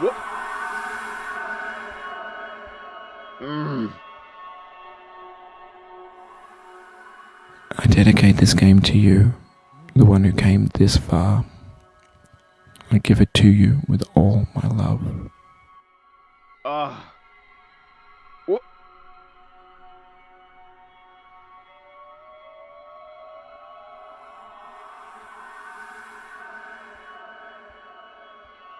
Whoop. Mm. I dedicate this game to you, the one who came this far. I give it to you with all my love. Ah.